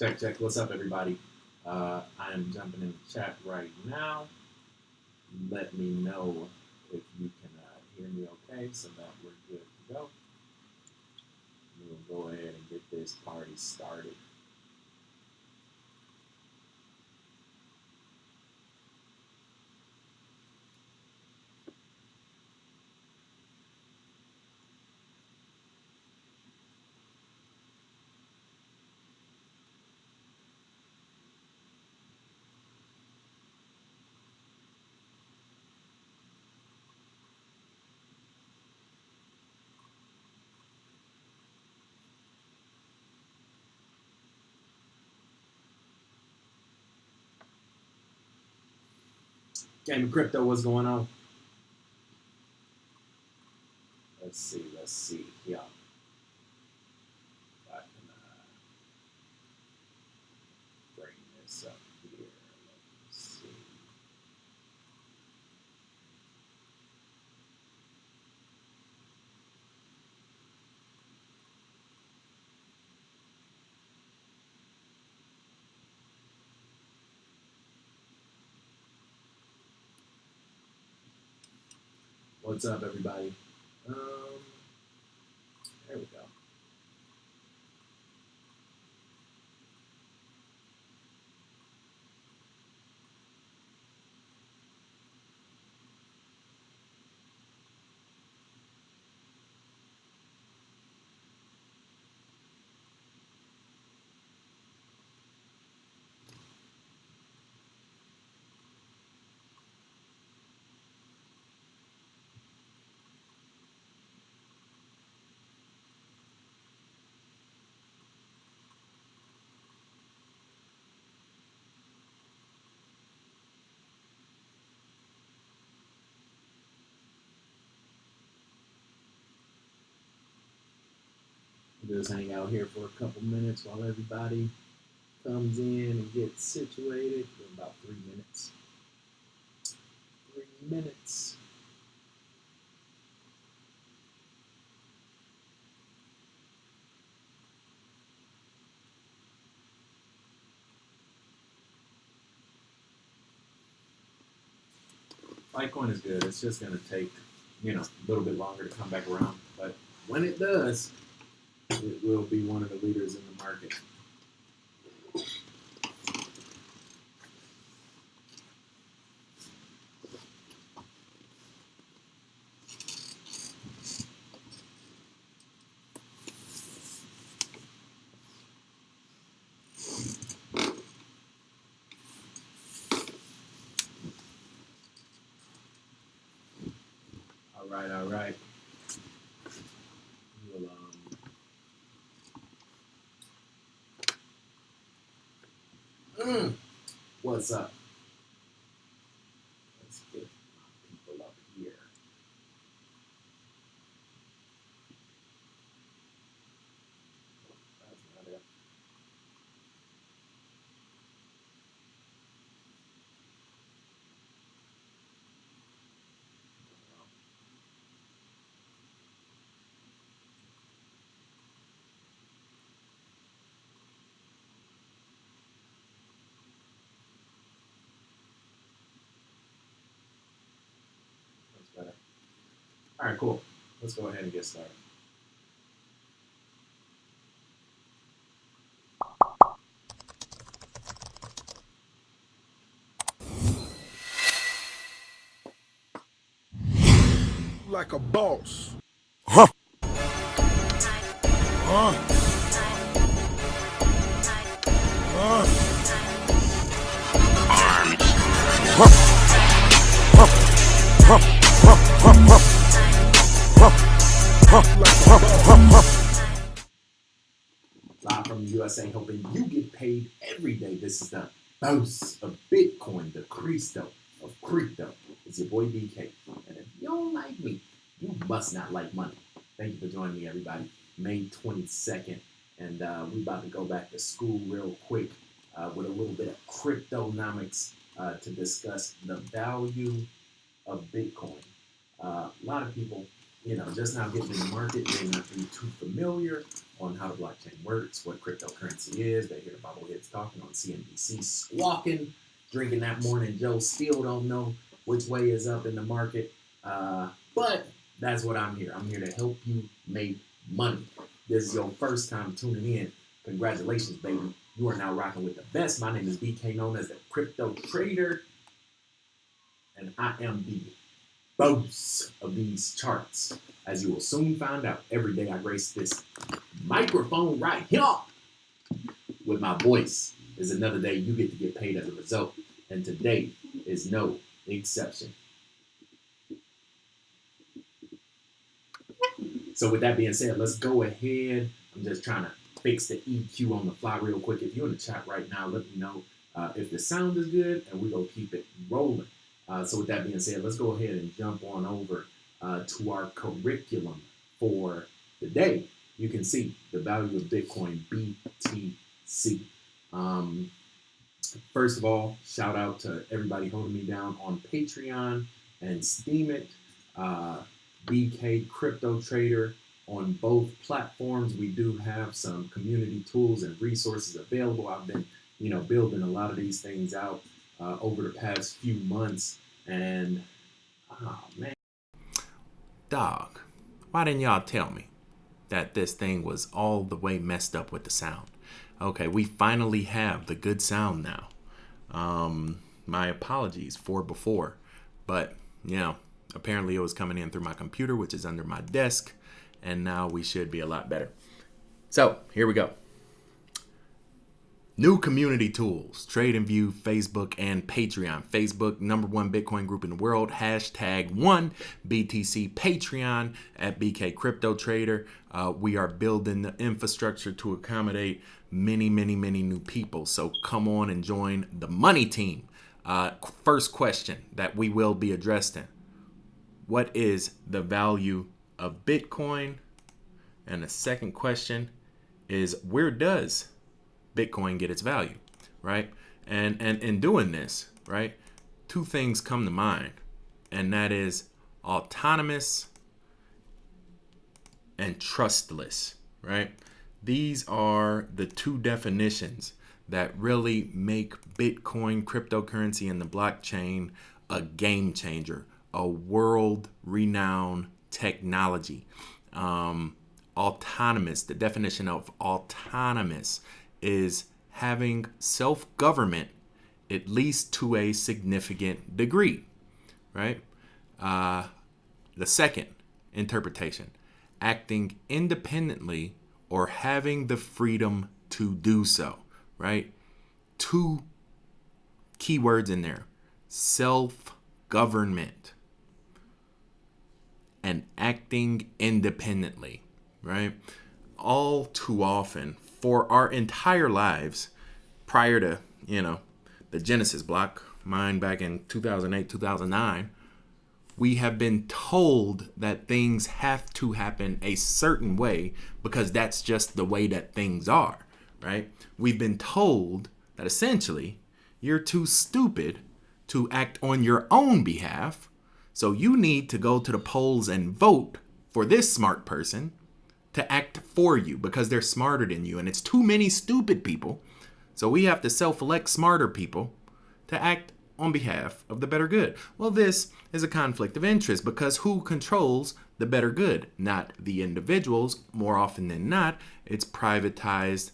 Check, check. What's up, everybody? Uh, I am jumping in the chat right now. Let me know if you can uh, hear me okay so that we're good to go. We'll go ahead and get this party started. Of crypto, what's going on? Let's see. Yeah. If I can uh, bring this up here. Let's see. What's up, everybody? Um, Just hang out here for a couple minutes while everybody comes in and gets situated. For about three minutes. Three minutes. Litecoin is good. It's just going to take, you know, a little bit longer to come back around. But when it does, it will be one of the leaders in the market. All right, all right. We'll, um, Mm. What's up? Let's get my people up here. That's not it. That's better. All right, cool. Let's go ahead and get started. like a boss. Huh. Huh? Huh? Live from the USA, hoping you get paid every day. This is the boss of Bitcoin, the Cristo of crypto. It's your boy BK. And if you don't like me, you must not like money. Thank you for joining me, everybody. May 22nd. And uh, we about to go back to school real quick uh, with a little bit of cryptonomics uh, to discuss the value of Bitcoin. Uh, a lot of people you know, just now getting in the market, may not be too familiar on how the blockchain works, what cryptocurrency is. They hear bobbleheads talking on CNBC, squawking, drinking that morning Joe. Still don't know which way is up in the market. Uh, but that's what I'm here. I'm here to help you make money. This is your first time tuning in. Congratulations, baby. You are now rocking with the best. My name is BK, known as the Crypto Trader, and I am the boss of these charts. As you will soon find out, every day I grace this microphone right here with my voice is another day you get to get paid as a result. And today is no exception. So with that being said, let's go ahead. I'm just trying to fix the EQ on the fly real quick. If you're in the chat right now, let me know uh, if the sound is good, and we're gonna keep it rolling. Uh, so with that being said, let's go ahead and jump on over uh, to our curriculum for the day. You can see the value of Bitcoin BTC. Um, first of all, shout out to everybody holding me down on Patreon and Steemit. Uh, BK Crypto Trader on both platforms. We do have some community tools and resources available. I've been, you know, building a lot of these things out uh, over the past few months, and oh man, dog, why didn't y'all tell me that this thing was all the way messed up with the sound? Okay, we finally have the good sound now. Um, my apologies for before, but you know, apparently it was coming in through my computer, which is under my desk, and now we should be a lot better. So here we go. New community tools, TradingView, Facebook, and Patreon. Facebook, number one Bitcoin group in the world. Hashtag one BTC Patreon at BK Crypto Trader. Uh, we are building the infrastructure to accommodate many, many, many new people. So come on and join the money team. Uh, first question that we will be addressing What is the value of Bitcoin? And the second question is Where does Bitcoin get its value, right? And and in doing this, right, two things come to mind, and that is autonomous and trustless, right? These are the two definitions that really make Bitcoin, cryptocurrency, and the blockchain a game changer, a world renowned technology. Um, autonomous, the definition of autonomous is having self government, at least to a significant degree, right? Uh, the second interpretation, acting independently or having the freedom to do so, right? Two keywords in there self government and acting independently, right? All too often, for our entire lives prior to, you know, the Genesis block, mine back in 2008, 2009, we have been told that things have to happen a certain way because that's just the way that things are, right? We've been told that essentially you're too stupid to act on your own behalf, so you need to go to the polls and vote for this smart person to act for you because they're smarter than you. And it's too many stupid people. So we have to self elect smarter people to act on behalf of the better good. Well, this is a conflict of interest because who controls the better good? Not the individuals. More often than not, it's privatized,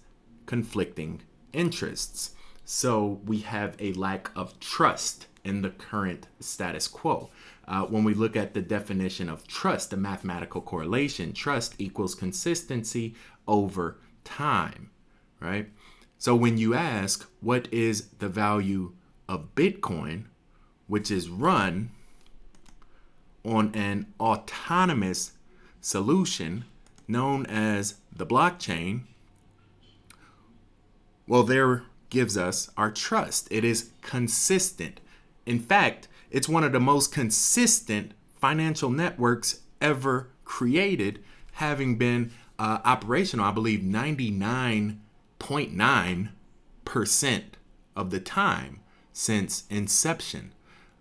conflicting interests. So we have a lack of trust in the current status quo. Uh, when we look at the definition of trust, the mathematical correlation, trust equals consistency over time, right? So when you ask, what is the value of Bitcoin, which is run on an autonomous solution known as the blockchain, well, there gives us our trust. It is consistent. In fact, it's one of the most consistent financial networks ever created, having been uh, operational, I believe, 99.9% of the time since inception.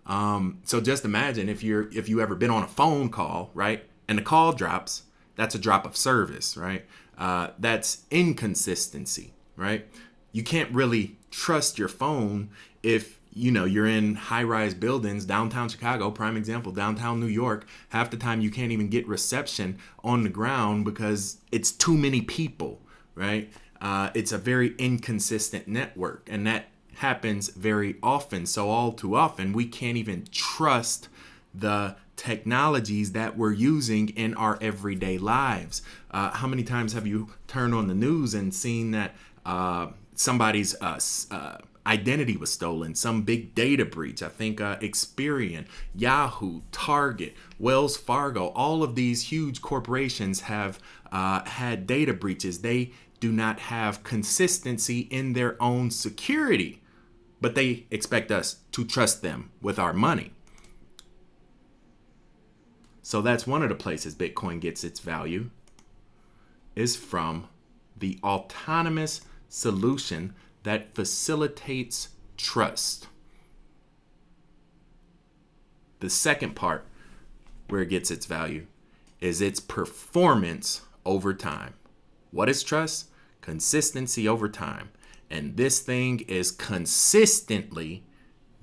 Um, so just imagine if you're if you ever been on a phone call, right? and the call drops, that's a drop of service, right? Uh, that's inconsistency, right? You can't really trust your phone if you know you're in high-rise buildings downtown chicago prime example downtown new york half the time you can't even get reception on the ground because it's too many people right? Uh, it's a very inconsistent network and that happens very often. So all too often we can't even trust the technologies that we're using in our everyday lives. Uh, how many times have you turned on the news and seen that uh, somebody's uh, uh, identity was stolen, some big data breach. I think uh, Experian, Yahoo, Target, Wells Fargo, all of these huge corporations have uh, had data breaches. They do not have consistency in their own security, but they expect us to trust them with our money. So that's one of the places Bitcoin gets its value is from the autonomous solution that facilitates trust. The second part where it gets its value is its performance over time. What is trust? Consistency over time. And this thing is consistently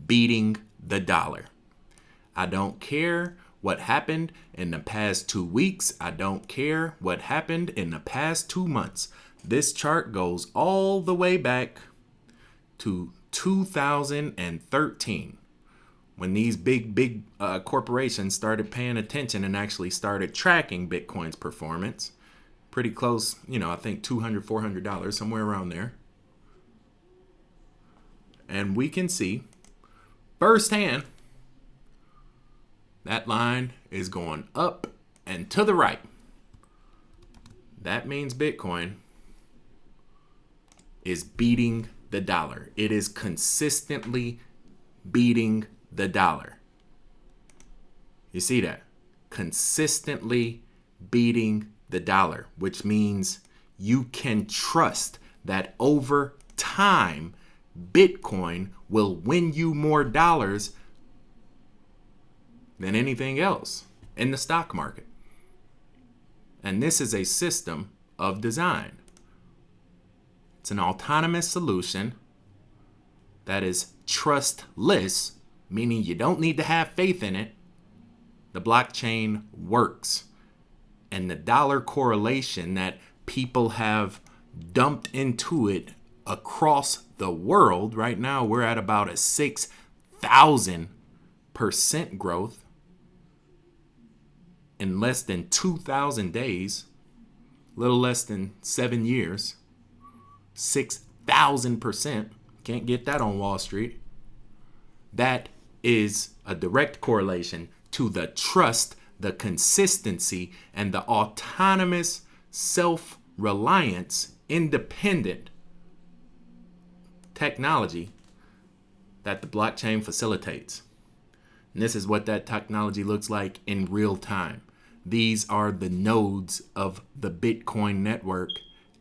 beating the dollar. I don't care what happened in the past two weeks. I don't care what happened in the past two months. This chart goes all the way back to 2013 when these big big uh, corporations started paying attention and actually started tracking bitcoin's performance. Pretty close you know i think 200 400 dollars somewhere around there. And we can see firsthand that line is going up and to the right. That means bitcoin is beating the dollar. It is consistently beating the dollar. You see that? Consistently beating the dollar, which means you can trust that over time, Bitcoin will win you more dollars than anything else in the stock market. And this is a system of design. It's an autonomous solution that is trustless, meaning you don't need to have faith in it. The blockchain works. And the dollar correlation that people have dumped into it across the world, right now we're at about a 6,000% growth in less than 2,000 days, little less than seven years. 6,000%. Can't get that on Wall Street. That is a direct correlation to the trust, the consistency, and the autonomous self reliance, independent technology that the blockchain facilitates. And this is what that technology looks like in real time. These are the nodes of the Bitcoin network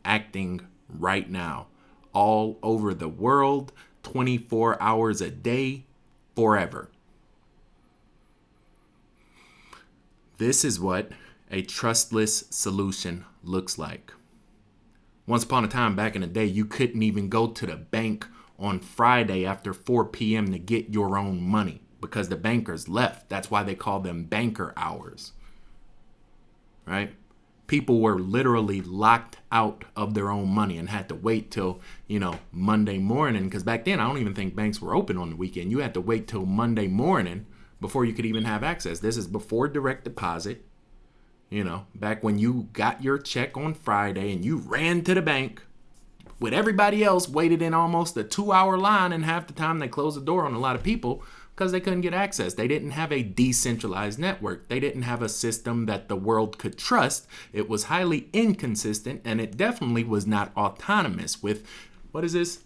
acting right now, all over the world, 24 hours a day, forever. This is what a trustless solution looks like. Once upon a time, back in the day, you couldn't even go to the bank on Friday after 4 p.m. to get your own money because the bankers left. That's why they call them banker hours. Right? People were literally locked out of their own money and had to wait till you know monday morning. Because back then i don't even think banks were open on the weekend. You had to wait till monday morning before you could even have access. This is before direct deposit. You know back when you got your check on friday and you ran to the bank with everybody else waited in almost a two hour line and half the time they closed the door on a lot of people because they couldn't get access. They didn't have a decentralized network. They didn't have a system that the world could trust. It was highly inconsistent and it definitely was not autonomous with what is this?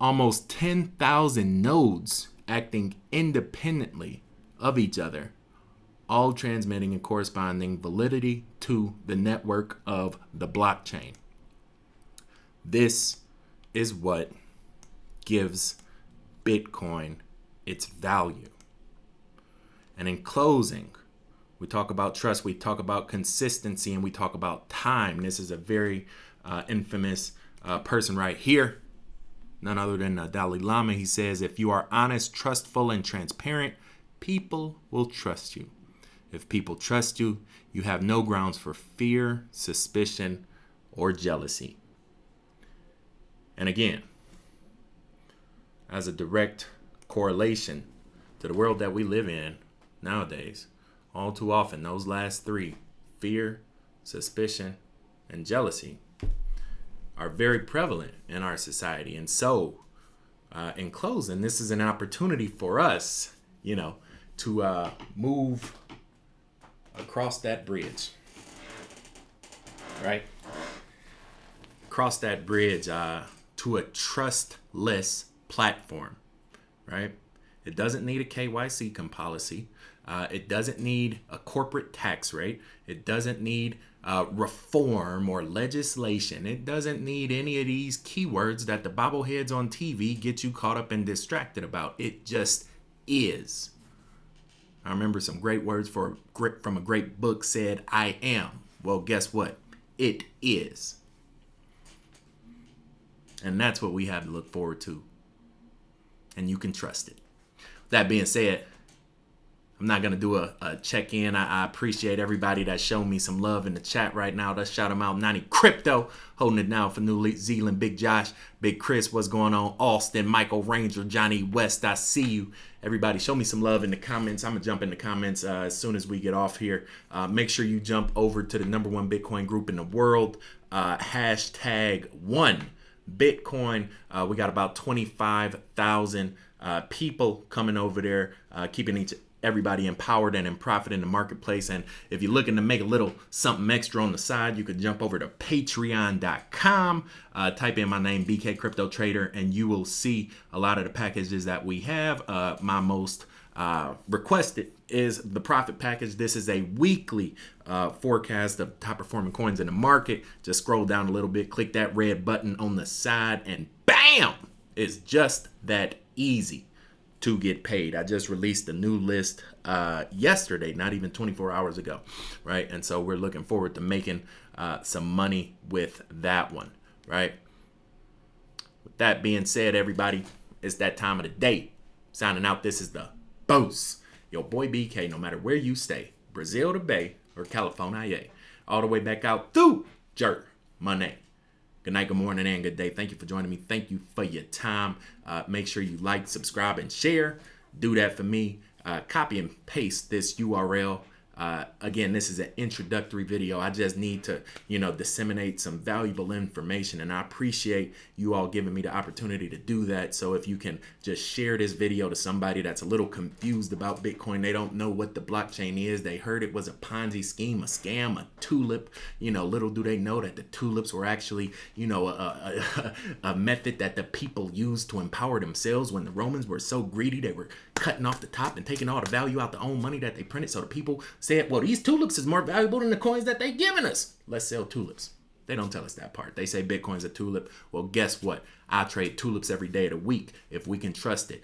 Almost 10,000 nodes acting independently of each other, all transmitting and corresponding validity to the network of the blockchain. This is what gives Bitcoin its value. And in closing, We talk about trust, we talk about consistency, and we talk about time. This is a very uh, infamous uh, person right here, none other than uh, Dalai Lama. He says, If you are honest, trustful, and transparent, people will trust you. If people trust you, you have no grounds for fear, suspicion, or jealousy. And again, as a direct correlation to the world that we live in nowadays, all too often, those last three fear, suspicion, and jealousy are very prevalent in our society. And so, uh, in closing, this is an opportunity for us, you know, to uh, move across that bridge, right? Cross that bridge uh, to a trustless platform, right? It doesn't need a KYC policy. Uh, it doesn't need a corporate tax rate. It doesn't need uh, reform or legislation. It doesn't need any of these keywords that the bobbleheads on TV get you caught up and distracted about. It just is. I remember some great words for from a great book said, "I am." Well, guess what? It is. And that's what we have to look forward to. And you can trust it. That being said, I'm not gonna do a, a check in. I, I, appreciate everybody that's showing me some love in the chat right now. Let's shout them out. 90 Crypto holding it down for New Zealand. Big Josh, Big Chris, what's going on? Austin, Michael Ranger, Johnny West. I see you. Everybody, show me some love in the comments. I'm gonna jump in the comments uh, as soon as we get off here. Uh, make sure you jump over to the number one Bitcoin group in the world. Uh, hashtag one Bitcoin. Uh, we got about 25,000 uh, people coming over there, uh, keeping each everybody empowered and in profit in the marketplace. And if you're looking to make a little something extra on the side, you could jump over to patreon.com, uh, type in my name, BK Crypto Trader, and you will see a lot of the packages that we have. Uh, my most uh, requested is the profit package. This is a weekly uh, forecast of top performing coins in the market. Just scroll down a little bit, click that red button on the side, and bam! It's just that easy to get paid. I just released a new list uh, yesterday, not even 24 hours ago, right? And so we're looking forward to making uh, some money with that one, right? With that being said, everybody, it's that time of the day. Signing out, this is the boss, your boy BK, no matter where you stay, Brazil to Bay or California, all the way back out through Jerk Money. Good night, good morning, and good day. Thank you for joining me. Thank you for your time. Uh, make sure you like, subscribe, and share. Do that for me. Uh, copy and paste this URL uh, again, this is an introductory video. I just need to, you know, disseminate some valuable information, and I appreciate you all giving me the opportunity to do that. So if you can just share this video to somebody that's a little confused about Bitcoin, they don't know what the blockchain is. They heard it was a Ponzi scheme, a scam, a tulip. You know, little do they know that the tulips were actually, you know, a, a, a method that the people used to empower themselves when the Romans were so greedy they were cutting off the top and taking all the value out the own money that they printed. So the people said, well, these tulips is more valuable than the coins that they giving us. Let's sell tulips. They don't tell us that part. They say Bitcoin's a tulip. Well, guess what? I trade tulips every day of the week if we can trust it.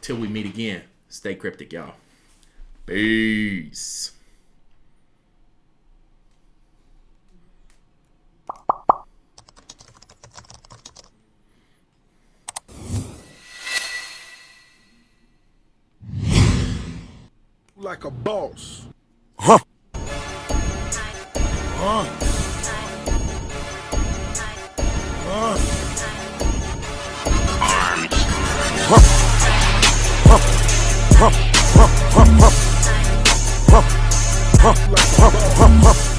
Till we meet again, stay cryptic, y'all. Peace. like a boss. Hả? Hả? Hả? Hả? Hả? Hả? Hả?